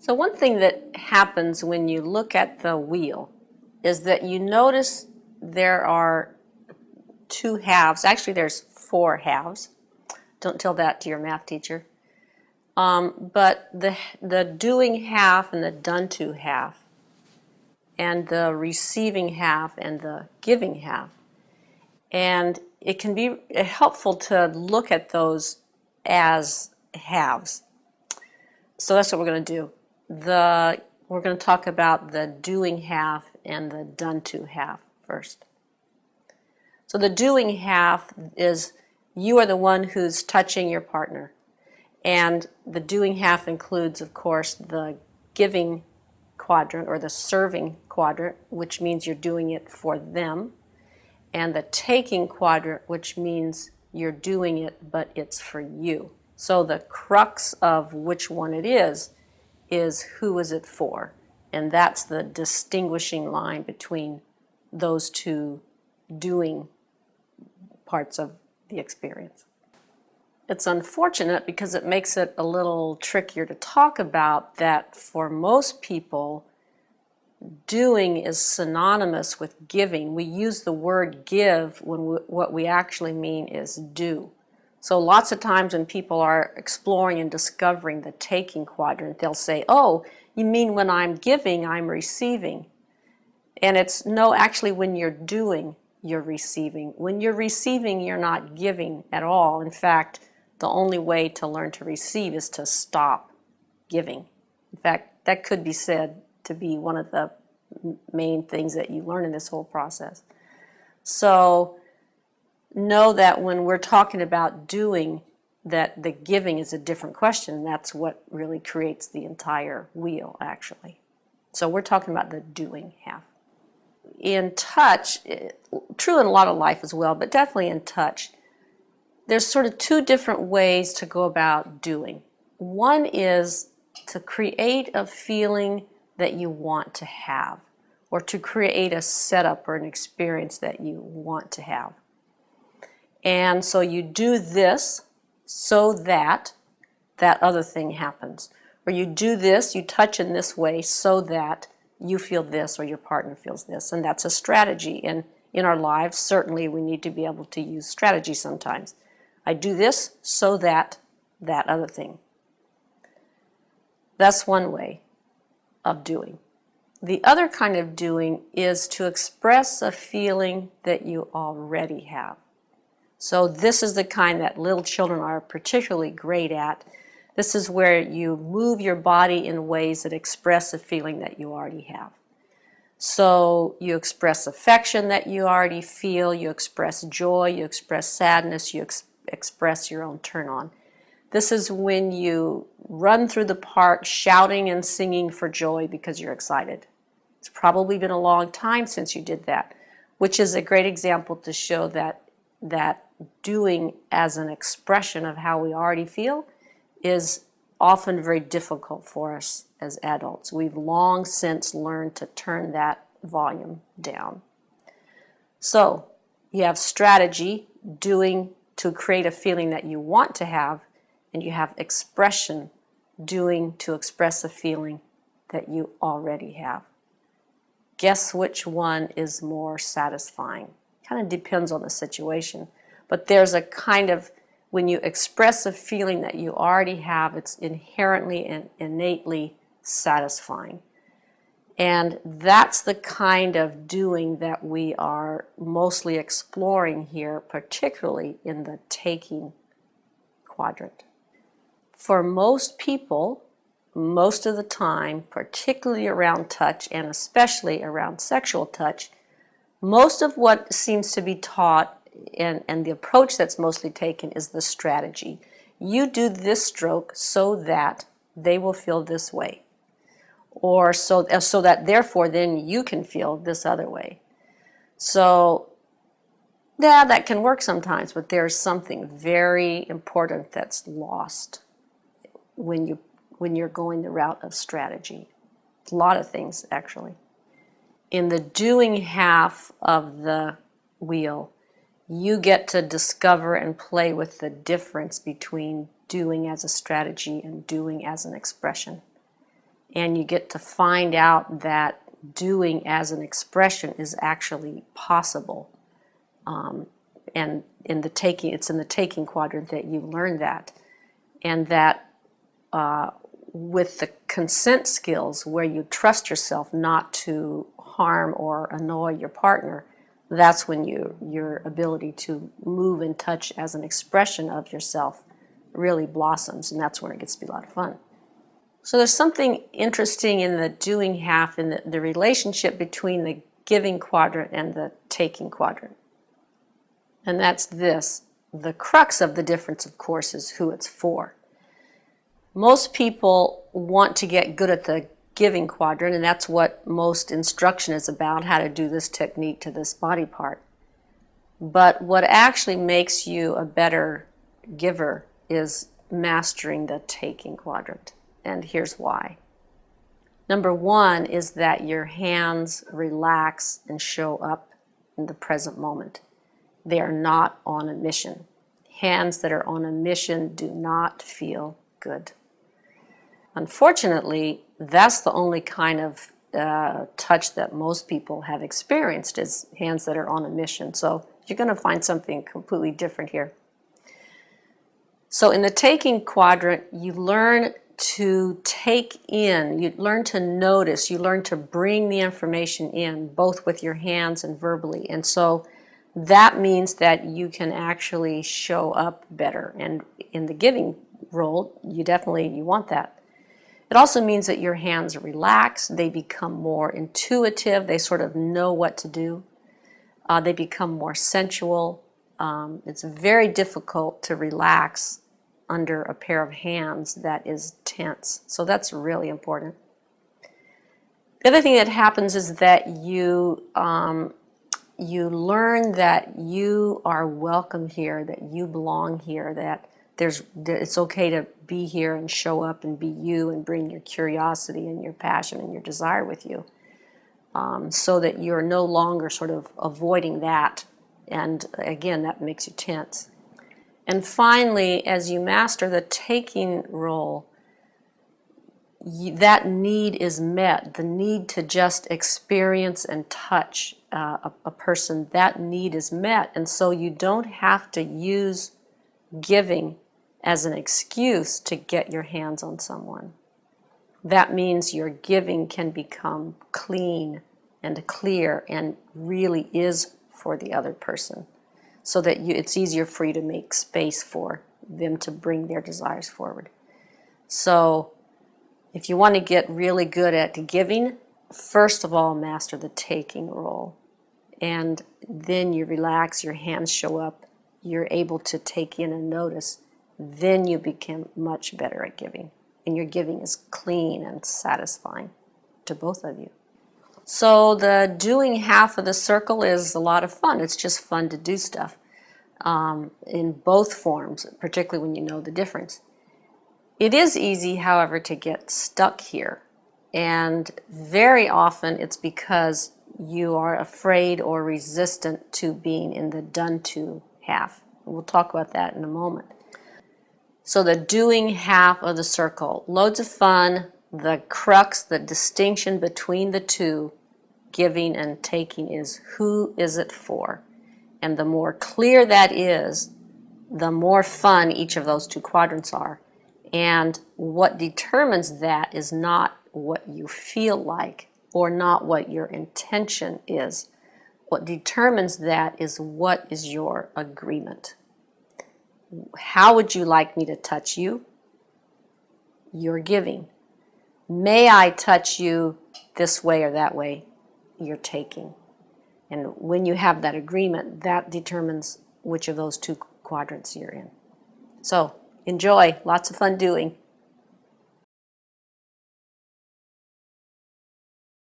So one thing that happens when you look at the wheel is that you notice there are two halves. Actually, there's four halves. Don't tell that to your math teacher. Um, but the, the doing half and the done to half, and the receiving half and the giving half. And it can be helpful to look at those as halves. So that's what we're going to do. The, we're going to talk about the doing half and the done to half first. So the doing half is you are the one who's touching your partner. And the doing half includes, of course, the giving quadrant or the serving quadrant, which means you're doing it for them, and the taking quadrant, which means you're doing it, but it's for you. So the crux of which one it is, is who is it for? And that's the distinguishing line between those two doing parts of the experience. It's unfortunate because it makes it a little trickier to talk about that for most people, doing is synonymous with giving. We use the word give when we, what we actually mean is do. So lots of times when people are exploring and discovering the taking quadrant, they'll say, oh, you mean when I'm giving, I'm receiving. And it's no, actually when you're doing, you're receiving. When you're receiving, you're not giving at all. In fact, the only way to learn to receive is to stop giving. In fact, that could be said to be one of the main things that you learn in this whole process. So know that when we're talking about doing, that the giving is a different question. That's what really creates the entire wheel, actually. So we're talking about the doing half. In touch, eh, true in a lot of life as well, but definitely in touch, there's sort of two different ways to go about doing. One is to create a feeling that you want to have, or to create a setup or an experience that you want to have. And so you do this so that that other thing happens. Or you do this, you touch in this way so that you feel this or your partner feels this. And that's a strategy. And in our lives, certainly we need to be able to use strategy sometimes. I do this so that that other thing. That's one way of doing. The other kind of doing is to express a feeling that you already have. So this is the kind that little children are particularly great at. This is where you move your body in ways that express a feeling that you already have. So you express affection that you already feel, you express joy, you express sadness, you ex express your own turn on. This is when you run through the park shouting and singing for joy because you're excited. It's probably been a long time since you did that, which is a great example to show that that doing as an expression of how we already feel is often very difficult for us as adults. We've long since learned to turn that volume down. So you have strategy, doing to create a feeling that you want to have, and you have expression, doing to express a feeling that you already have. Guess which one is more satisfying? Kind of depends on the situation. But there's a kind of, when you express a feeling that you already have, it's inherently and innately satisfying. And that's the kind of doing that we are mostly exploring here, particularly in the taking quadrant. For most people, most of the time, particularly around touch and especially around sexual touch, most of what seems to be taught and, and the approach that's mostly taken is the strategy. You do this stroke so that they will feel this way. Or so, uh, so that therefore then you can feel this other way. So yeah, that can work sometimes, but there's something very important that's lost when, you, when you're going the route of strategy. A lot of things, actually. In the doing half of the wheel, you get to discover and play with the difference between doing as a strategy and doing as an expression. and you get to find out that doing as an expression is actually possible. Um, and in the taking, it's in the taking quadrant that you learn that. And that uh, with the consent skills, where you trust yourself not to harm or annoy your partner, that's when you, your ability to move and touch as an expression of yourself really blossoms, and that's when it gets to be a lot of fun. So there's something interesting in the doing half in the, the relationship between the giving quadrant and the taking quadrant. And that's this. The crux of the difference, of course, is who it's for. Most people want to get good at the giving quadrant, and that's what most instruction is about, how to do this technique to this body part. But what actually makes you a better giver is mastering the taking quadrant. And here's why. Number one is that your hands relax and show up in the present moment. They are not on a mission. Hands that are on a mission do not feel good. Unfortunately, that's the only kind of uh, touch that most people have experienced is hands that are on a mission. So you're going to find something completely different here. So in the taking quadrant, you learn to take in, you learn to notice, you learn to bring the information in, both with your hands and verbally. And so that means that you can actually show up better. And in the giving role, you definitely, you want that. It also means that your hands relax, they become more intuitive, they sort of know what to do. Uh, they become more sensual. Um, it's very difficult to relax under a pair of hands that is tense. So that's really important. The other thing that happens is that you um, you learn that you are welcome here, that you belong here, that there's it's okay to be here and show up and be you and bring your curiosity and your passion and your desire with you. Um, so that you're no longer sort of avoiding that. And again, that makes you tense. And finally, as you master the taking role, that need is met. The need to just experience and touch uh, a, a person, that need is met. And so you don't have to use giving as an excuse to get your hands on someone. That means your giving can become clean and clear and really is for the other person so that you, it's easier for you to make space for them to bring their desires forward. So if you want to get really good at giving, first of all, master the taking role. And then you relax, your hands show up, you're able to take in and notice. Then you become much better at giving. And your giving is clean and satisfying to both of you. So the doing half of the circle is a lot of fun. It's just fun to do stuff um, in both forms, particularly when you know the difference. It is easy, however, to get stuck here. And very often it's because you are afraid or resistant to being in the done to half. We'll talk about that in a moment. So the doing half of the circle, loads of fun, the crux, the distinction between the two giving and taking is who is it for? And the more clear that is, the more fun each of those two quadrants are. And what determines that is not what you feel like or not what your intention is. What determines that is what is your agreement. How would you like me to touch you? You're giving. May I touch you this way or that way? you're taking. And when you have that agreement, that determines which of those two quadrants you're in. So enjoy, lots of fun doing.